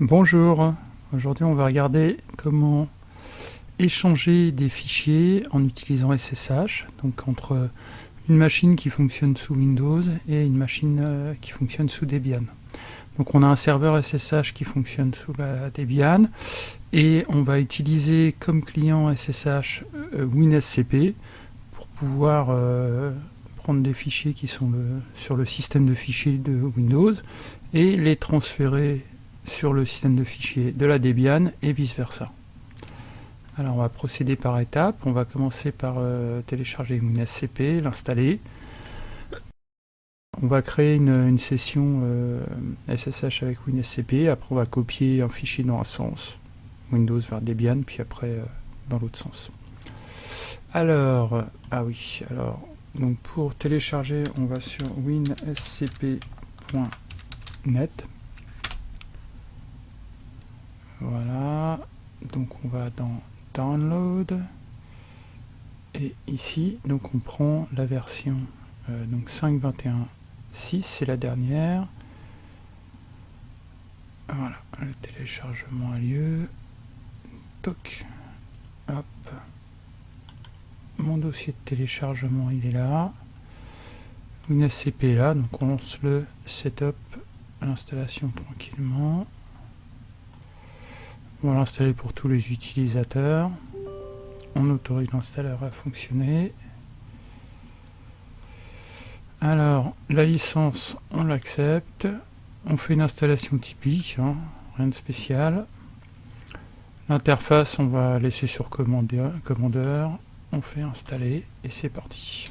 Bonjour, aujourd'hui on va regarder comment échanger des fichiers en utilisant SSH, donc entre une machine qui fonctionne sous Windows et une machine euh, qui fonctionne sous Debian. Donc on a un serveur SSH qui fonctionne sous la Debian et on va utiliser comme client SSH euh, WinSCP pour pouvoir euh, prendre des fichiers qui sont sur le système de fichiers de Windows et les transférer sur le système de fichiers de la Debian et vice versa. Alors on va procéder par étapes. On va commencer par euh, télécharger WinSCP, l'installer. On va créer une, session SSH euh, avec WinSCP. Après on va copier un fichier dans un sens, Windows vers Debian, puis après euh, dans l'autre sens. Alors, ah oui, alors, donc pour télécharger, on va sur winscp.net. Voilà, donc on va dans Download, et ici, donc on prend la version euh, donc 5.21.6, c'est la dernière. Voilà, le téléchargement a lieu. Toc, hop. Mon dossier de téléchargement, il est là. Une SCP est là, donc on lance le setup, l'installation tranquillement. On va l'installer pour tous les utilisateurs. On autorise l'installeur à fonctionner. Alors, la licence, on l'accepte. On fait une installation typique, hein, rien de spécial. L'interface, on va laisser sur commandeur, commandeur. On fait installer et c'est parti.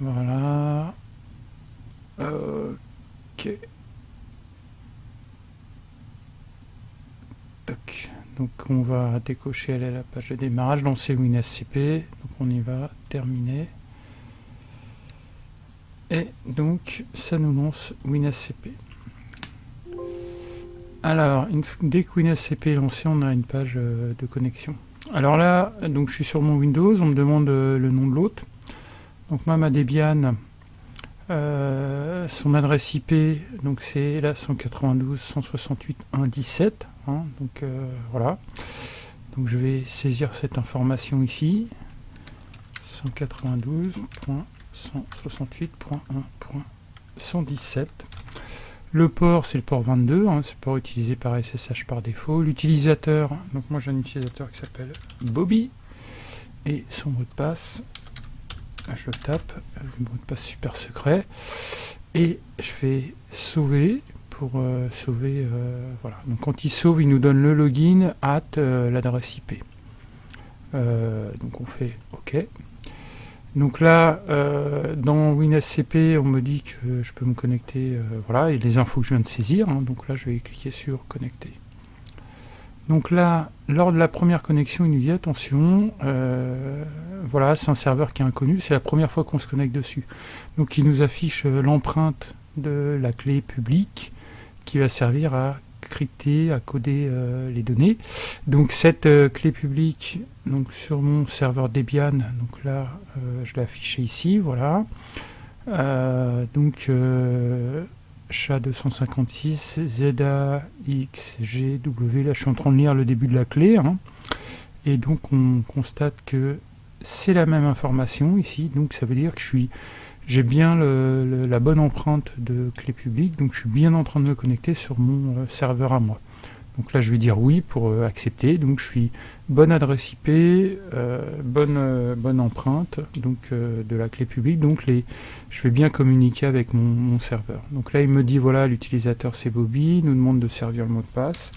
Voilà. Ok. Donc on va décocher à la page de démarrage, lancer WinSCP, donc on y va, terminer. Et donc ça nous lance WinSCP. Alors, dès que WinSCP est lancé, on a une page euh, de connexion. Alors là, donc je suis sur mon Windows, on me demande euh, le nom de l'hôte. Donc moi, ma Debian, euh, son adresse IP, donc c'est la 192.168.1.17. Hein, donc euh, voilà. Donc je vais saisir cette information ici. 192.168.1.117. Le port, c'est le port 22, hein, c'est le port utilisé par SSH par défaut. L'utilisateur, donc moi j'ai un utilisateur qui s'appelle Bobby. Et son mot de passe, je tape, le mot de passe super secret, et je fais sauver pour euh, sauver, euh, voilà. Donc quand il sauve, il nous donne le login at euh, l'adresse IP. donc on fait OK. Donc là, dans WinSCP, on me dit que je peux me connecter, voilà, et les infos que je viens de saisir, hein. donc là je vais cliquer sur connecter. Donc là, lors de la première connexion, il nous dit attention, voilà, c'est un serveur qui est inconnu, c'est la première fois qu'on se connecte dessus. Donc il nous affiche euh, l'empreinte de la clé publique qui va servir à crypter, à coder euh, les données. Donc cette euh, clé publique, donc sur mon serveur Debian, donc là je l'ai affiché ici, voilà. donc SHA-256, ZAXGW, là je suis en train de lire le début de la clé, hein. et donc on constate que c'est la même information ici, donc ça veut dire que j'ai bien la bonne empreinte de clé publique, donc je suis bien en train de me connecter sur mon euh, serveur à moi. Donc là je vais dire oui pour euh, accepter, donc je suis bonne adresse IP, euh, bonne, bonne empreinte donc de la clé publique, donc je vais bien communiquer avec mon, serveur. Donc là il me dit voilà l'utilisateur c'est Bobby, il nous demande de servir le mot de passe.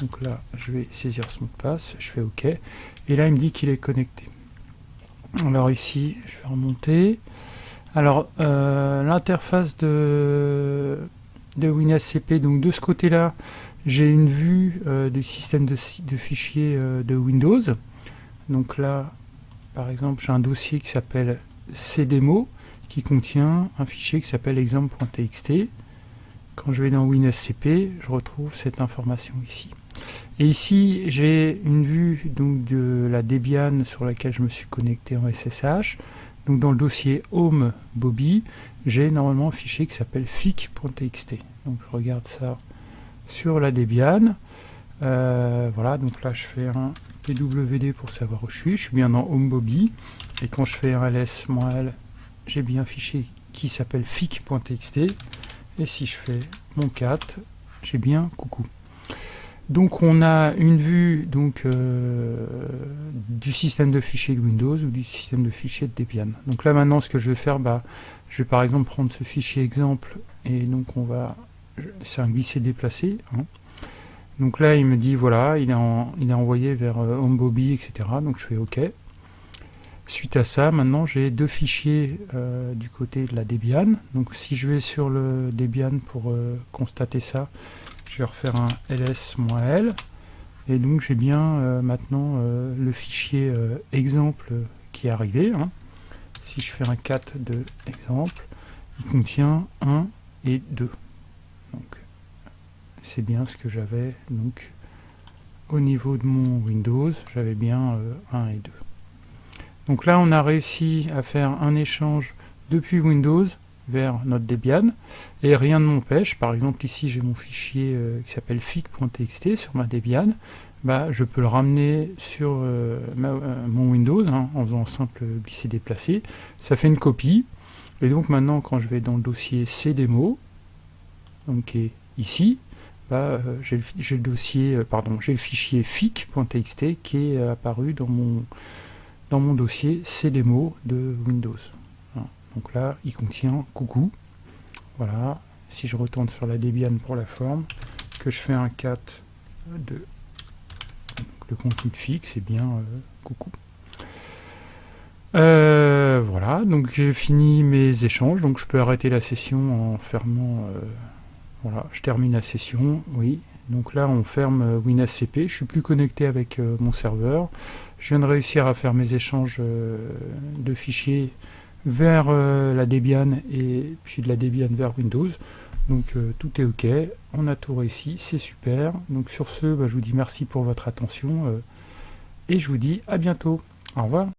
Donc là je vais saisir ce mot de passe, je fais OK, et là il me dit qu'il est connecté. Alors ici, je vais remonter. Alors, euh, l'interface de, de WinSCP, donc de ce côté-là, j'ai une vue euh, du système de, fichiers euh, de Windows. Donc là, par exemple, j'ai un dossier qui s'appelle cdemo, qui contient un fichier qui s'appelle exemple.txt. Quand je vais dans WinSCP, je retrouve cette information ici. Et ici, j'ai une vue donc, de la Debian sur laquelle je me suis connecté en SSH. Donc dans le dossier home Bobby, j'ai normalement un fichier qui s'appelle fic.txt. Donc je regarde ça sur la Debian. Euh, voilà, donc là je fais un pwd pour savoir où je suis. Je suis bien dans home Bobby. Et quand je fais un ls-l, j'ai bien un fichier qui s'appelle fic.txt. Et si je fais mon cat, j'ai bien coucou. Donc on a une vue donc, euh, du système de fichiers de Windows ou du système de fichiers de Debian. Donc là maintenant ce que je vais faire, bah, je vais par exemple prendre ce fichier exemple et donc on va, c'est un glisser déplacé. Hein. Donc là il me dit voilà, il est, envoyé vers euh, etc. Donc je fais OK. Suite à ça, maintenant j'ai deux fichiers euh, du côté de la Debian. Donc si je vais sur le Debian pour constater ça, je vais refaire un ls-l et donc j'ai bien euh, maintenant euh, le fichier euh, exemple qui est arrivé. Hein. Si je fais un cat de exemple, il contient 1 et 2. C'est bien ce que j'avais donc au niveau de mon Windows, j'avais bien 1 et 2. Donc là on a réussi à faire un échange depuis Windows vers notre Debian et rien ne m'empêche, par exemple ici j'ai mon fichier euh, qui s'appelle fic.txt sur ma Debian, bah, je peux le ramener sur euh, euh, mon Windows hein, en faisant simple glisser déplacer, ça fait une copie et donc maintenant quand je vais dans le dossier cdemo donc qui est ici, bah, j'ai le, dossier, pardon, j'ai le fichier fic.txt qui est apparu dans mon, dans mon dossier cdemo de Windows. Donc là, il contient coucou. Voilà. Si je retourne sur la Debian pour la forme, que je fais un cat de le contenu fixe, c'est bien euh, coucou. Euh, voilà, donc j'ai fini mes échanges, donc je peux arrêter la session en fermant. Euh, voilà, je termine la session, oui. Donc là, on ferme WinSCP. Je suis plus connecté avec mon serveur. Je viens de réussir à faire mes échanges de fichiers vers euh, la Debian et puis de la Debian vers Windows. Donc euh, tout est ok, on a tout réussi, c'est super. Donc sur ce, bah, je vous dis merci pour votre attention euh, et je vous dis à bientôt. Au revoir.